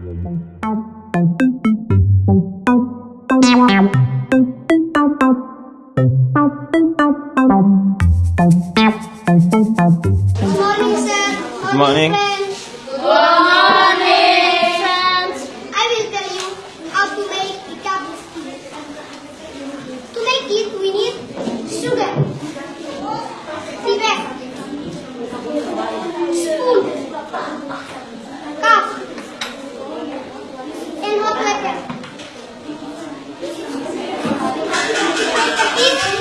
Good morning. Good morning. Good morning. You.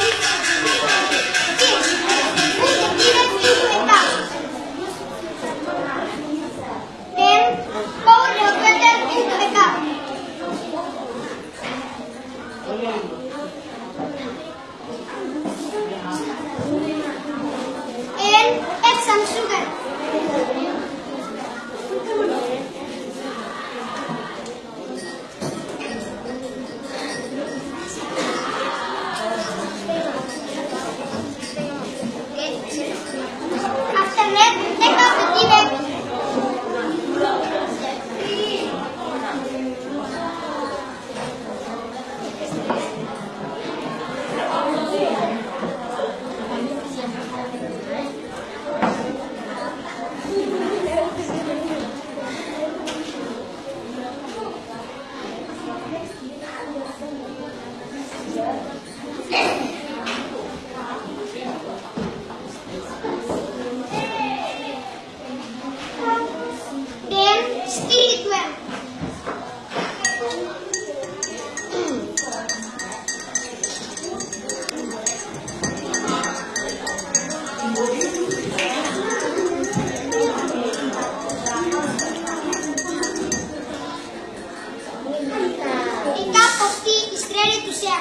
Стиквер. И так пошли и стреляют у себя.